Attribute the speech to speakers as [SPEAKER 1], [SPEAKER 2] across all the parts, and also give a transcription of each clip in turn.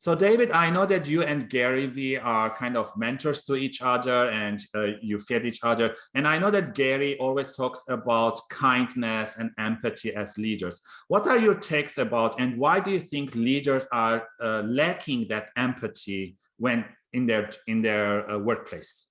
[SPEAKER 1] So David, I know that you and Gary Vee are kind of mentors to each other and uh, you feed each other. And I know that Gary always talks about kindness and empathy as leaders. What are your takes about and why do you think leaders are uh, lacking that empathy when in their in their uh, workplace?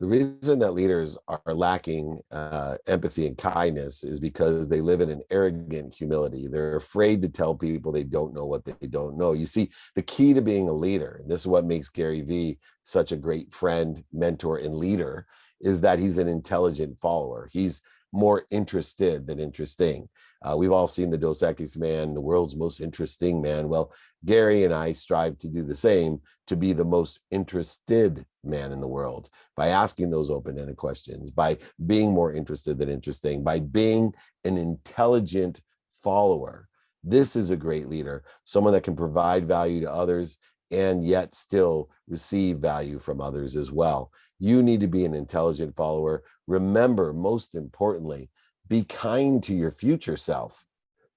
[SPEAKER 2] The reason that leaders are lacking uh, empathy and kindness is because they live in an arrogant humility. They're afraid to tell people they don't know what they don't know. You see, the key to being a leader, and this is what makes Gary Vee such a great friend, mentor, and leader, is that he's an intelligent follower. He's more interested than interesting. Uh, we've all seen the Dos Equis man, the world's most interesting man. Well, Gary and I strive to do the same, to be the most interested man in the world by asking those open-ended questions, by being more interested than interesting, by being an intelligent follower. This is a great leader, someone that can provide value to others and yet still receive value from others as well. You need to be an intelligent follower. Remember, most importantly, be kind to your future self.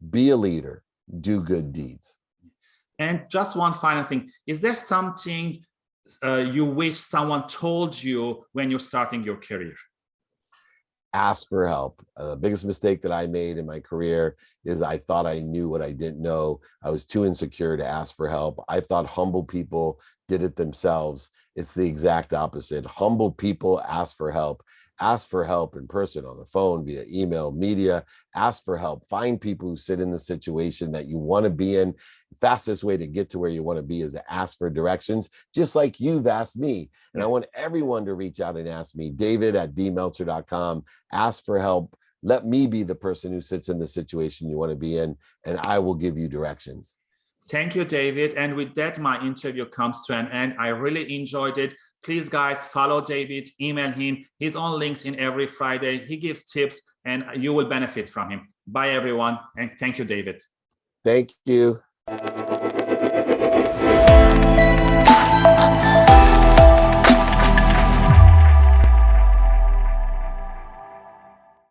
[SPEAKER 2] Be a leader. Do good deeds.
[SPEAKER 1] And just one final thing, is there something uh, you wish someone told you when you're starting your career?
[SPEAKER 2] Ask for help. Uh, the biggest mistake that I made in my career is I thought I knew what I didn't know. I was too insecure to ask for help. I thought humble people did it themselves. It's the exact opposite. Humble people ask for help ask for help in person on the phone via email media ask for help find people who sit in the situation that you want to be in. Fastest way to get to where you want to be is to ask for directions just like you've asked me. And i want everyone to reach out and ask me david at dmeltzer.com ask for help let me be the person who sits in the situation you want to be in and i will give you directions
[SPEAKER 1] Thank you, David. And with that, my interview comes to an end. I really enjoyed it. Please, guys, follow David, email him. He's on LinkedIn every Friday. He gives tips and you will benefit from him. Bye, everyone. And thank you, David.
[SPEAKER 2] Thank you.